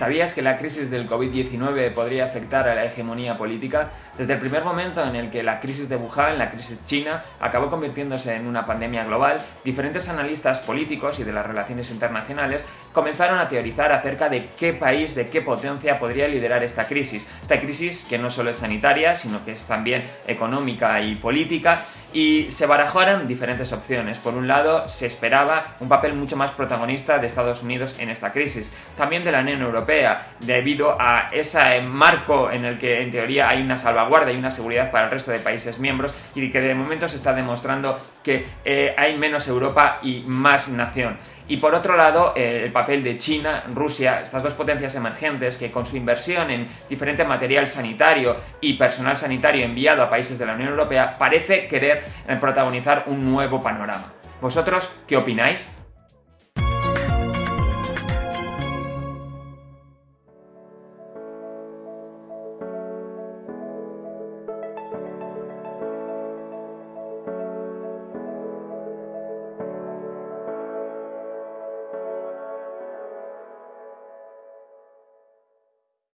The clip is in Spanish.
¿Sabías que la crisis del COVID-19 podría afectar a la hegemonía política? Desde el primer momento en el que la crisis de Wuhan, la crisis china, acabó convirtiéndose en una pandemia global, diferentes analistas políticos y de las relaciones internacionales comenzaron a teorizar acerca de qué país, de qué potencia podría liderar esta crisis. Esta crisis que no solo es sanitaria, sino que es también económica y política, y se barajaron diferentes opciones. Por un lado, se esperaba un papel mucho más protagonista de Estados Unidos en esta crisis, también de la Unión Europea, debido a ese marco en el que en teoría hay una salvaguarda y una seguridad para el resto de países miembros y que de momento se está demostrando que eh, hay menos Europa y más nación. Y por otro lado, eh, el papel de China, Rusia, estas dos potencias emergentes que con su inversión en diferente material sanitario y personal sanitario enviado a países de la Unión Europea parece querer protagonizar un nuevo panorama. ¿Vosotros qué opináis?